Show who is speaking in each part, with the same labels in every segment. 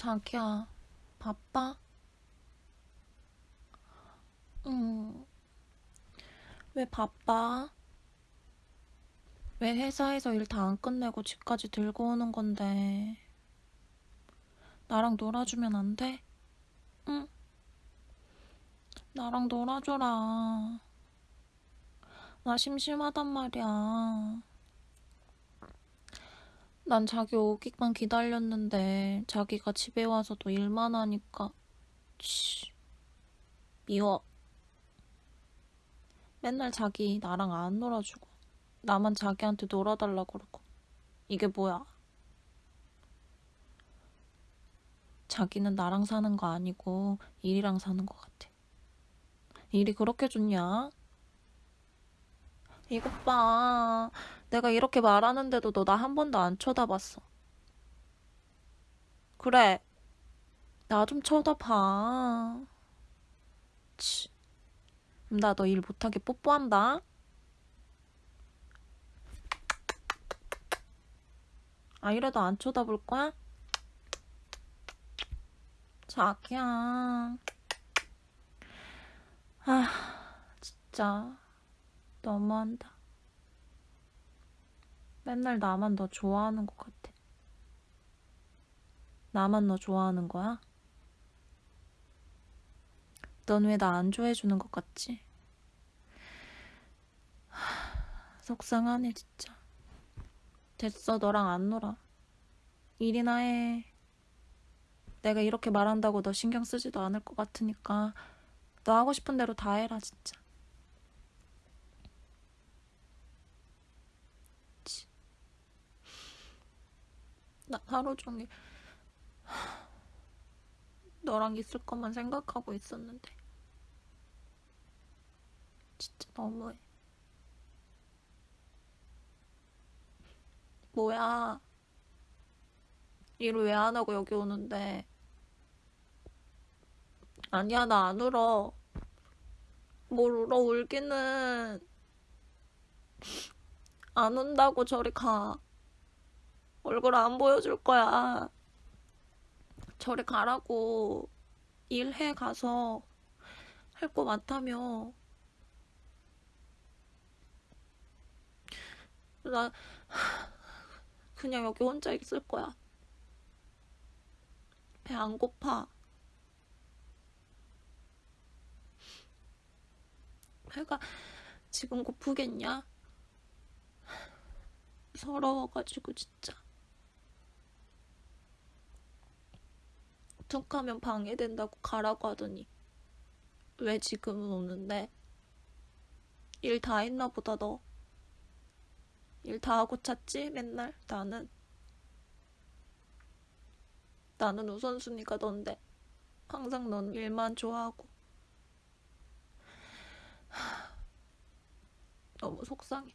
Speaker 1: 자기야, 바빠? 응. 왜 바빠? 왜 회사에서 일 다 안 끝내고 집까지 들고 오는 건데? 나랑 놀아주면 안 돼? 응? 나랑 놀아줘라. 나 심심하단 말이야. 난 자기 오기만 기다렸는데 자기가 집에 와서도 일만 하니까 치, 미워. 맨날 자기 나랑 안 놀아주고 나만 자기한테 놀아달라 그러고 이게 뭐야? 자기는 나랑 사는 거 아니고 일이랑 사는 거 같아. 일이 그렇게 좋냐? 이것 봐. 내가 이렇게 말하는데도 너 나 한 번도 안 쳐다봤어. 그래. 나 좀 쳐다봐. 치. 나 너 일 못하게 뽀뽀한다. 아, 이래도 안 쳐다볼 거야? 자기야. 아, 진짜. 너무한다. 맨날 나만 너 좋아하는 것 같아. 나만 너 좋아하는 거야? 넌 왜 나 안 좋아해주는 것 같지? 하, 속상하네, 진짜. 됐어, 너랑 안 놀아. 일이나 해. 내가 이렇게 말한다고 너 신경 쓰지도 않을 것 같으니까 너 하고 싶은 대로 다 해라, 진짜. 하루 종일 너랑 있을 것만 생각하고 있었는데 진짜 너무해. 뭐야? 일을 왜 안 하고 여기 오는데? 아니야, 나 안 울어. 뭘 울어, 울기는. 안 운다고 저리 가. 얼굴 안 보여줄 거야. 저리 가라고. 일해 가서 할 거 많다며. 나 그냥 여기 혼자 있을 거야. 배 안 고파. 배가 지금 고프겠냐? 서러워가지고 진짜. 툭 하면 방해된다고 가라고 하더니 왜 지금은 오는데? 일 다 했나 보다 너. 일 다 하고 찼지 맨날 나는. 나는 우선순위가 넌데 항상 넌 일만 좋아하고 하, 너무 속상해.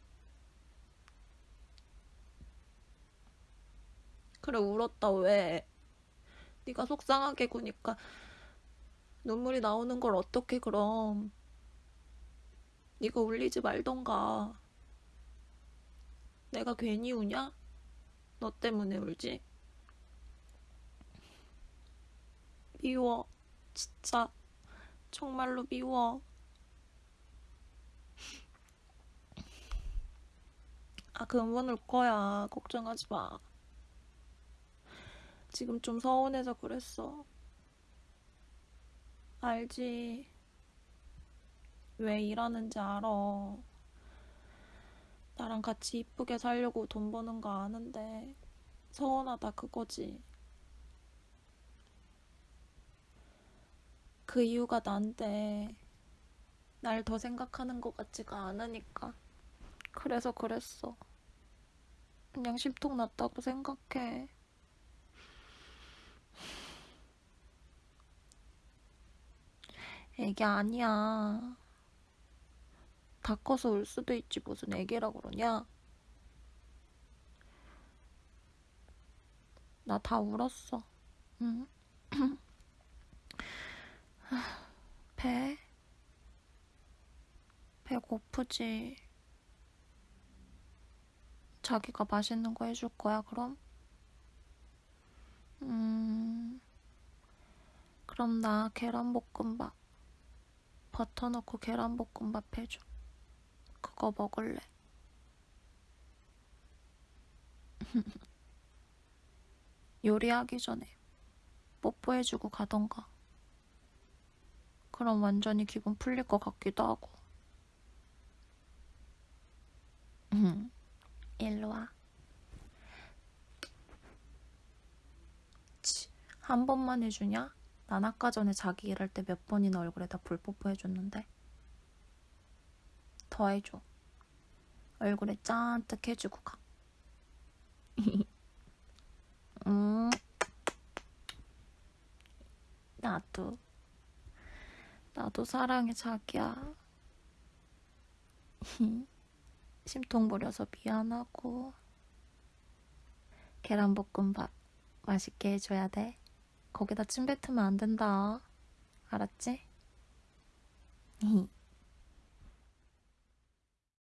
Speaker 1: 그래 울었다 왜? 네가 속상하게 구니까 눈물이 나오는 걸 어떻게 그럼? 네가 울리지 말던가. 내가 괜히 우냐? 너 때문에 울지? 미워. 진짜. 정말로 미워. 아, 그만 울 거야. 걱정하지 마. 지금 좀 서운해서 그랬어. 알지. 왜 일하는지 알아. 나랑 같이 이쁘게 살려고 돈 버는 거 아는데 서운하다 그거지. 그 이유가 난데 날 더 생각하는 것 같지가 않으니까 그래서 그랬어. 그냥 심통 났다고 생각해. 애기 아니야. 다 커서 울 수도 있지 무슨 애기라 그러냐? 나 다 울었어. 응? 배? 배 고프지? 자기가 맛있는 거 해줄 거야, 그럼? 음, 그럼 나 계란볶음밥. 버터 넣고 계란볶음밥 해줘. 그거 먹을래. 요리하기 전에 뽀뽀해주고 가던가. 그럼 완전히 기분 풀릴 것 같기도 하고. 음, 일로 와. 치, 한 번만 해주냐? 난 아까 전에 자기 일할 때 몇 번이나 얼굴에다 불 뽀뽀 해줬는데. 더 해줘. 얼굴에 짠뜩 해주고 가. 음. 나도. 나도 사랑해, 자기야. 심통 부려서 미안하고. 계란볶음밥 맛있게 해줘야 돼. 거기다 침 뱉으면 안 된다. 알았지?